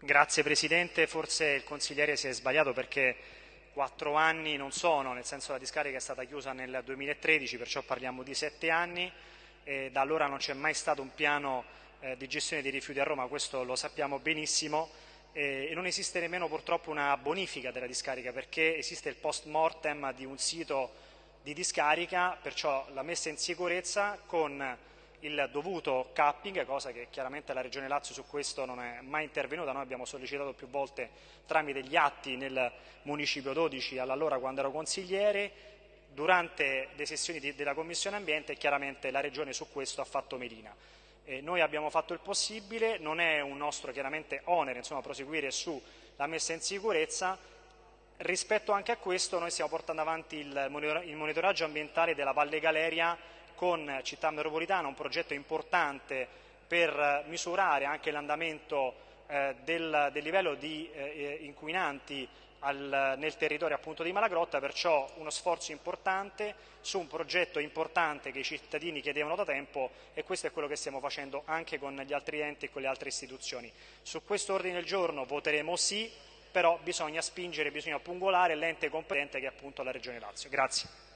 Grazie Presidente, forse il consigliere si è sbagliato perché quattro anni non sono, nel senso la discarica è stata chiusa nel 2013, perciò parliamo di sette anni e da allora non c'è mai stato un piano eh, di gestione dei rifiuti a Roma, questo lo sappiamo benissimo. E non esiste nemmeno purtroppo una bonifica della discarica perché esiste il post mortem di un sito di discarica, perciò la messa in sicurezza con il dovuto capping, cosa che chiaramente la Regione Lazio su questo non è mai intervenuta, noi abbiamo sollecitato più volte tramite gli atti nel Municipio 12 all'allora quando ero consigliere, durante le sessioni di, della Commissione Ambiente chiaramente la Regione su questo ha fatto melina. Eh, noi abbiamo fatto il possibile, non è un nostro chiaramente onere insomma, proseguire sulla messa in sicurezza, rispetto anche a questo noi stiamo portando avanti il monitoraggio ambientale della Valle Galeria con Città Metropolitana, un progetto importante per misurare anche l'andamento eh, del, del, livello di eh, inquinanti al, nel territorio appunto di Malagrotta, perciò uno sforzo importante su un progetto importante che i cittadini chiedevano da tempo e questo è quello che stiamo facendo anche con gli altri enti e con le altre istituzioni. Su questo ordine del giorno voteremo sì, però bisogna spingere, bisogna pungolare l'ente competente che è appunto la Regione Lazio. Grazie.